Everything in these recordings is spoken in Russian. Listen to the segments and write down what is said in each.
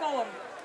Fulham.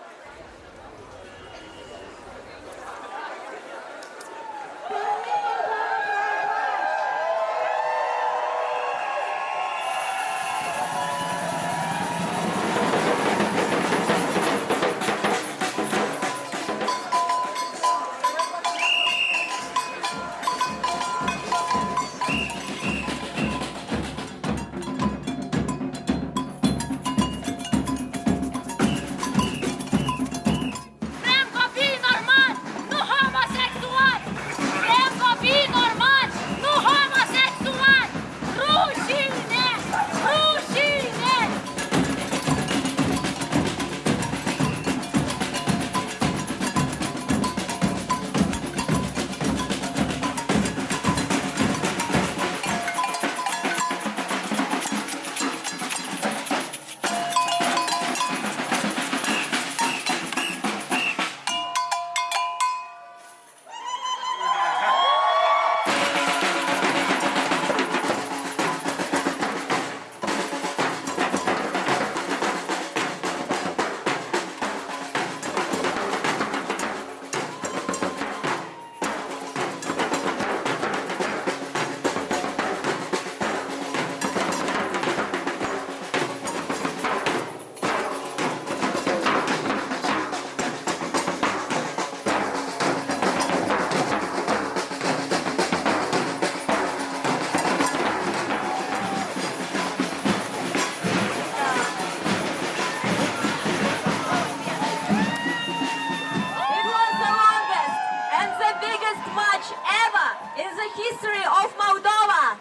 History of Moldova.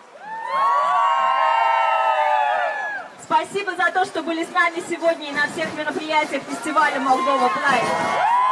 Спасибо за то, что были с нами сегодня и на всех мероприятиях фестиваля Молдова Прайд.